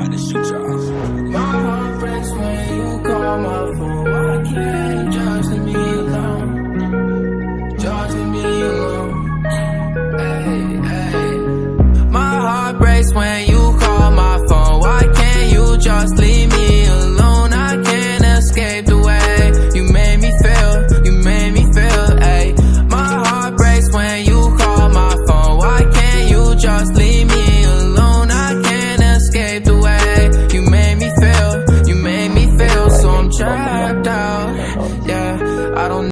might shoot you off. My heart breaks when you call my phone. Why can't you just leave me alone? Just leave me alone. Hey, hey. My heart breaks when trapped out. Yeah, I don't